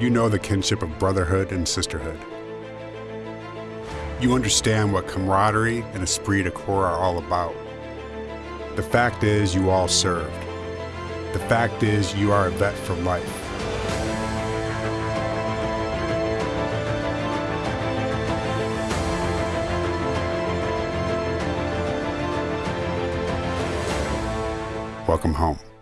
you know the kinship of brotherhood and sisterhood. You understand what camaraderie and esprit de corps are all about. The fact is, you all served. The fact is, you are a vet for life. Welcome home.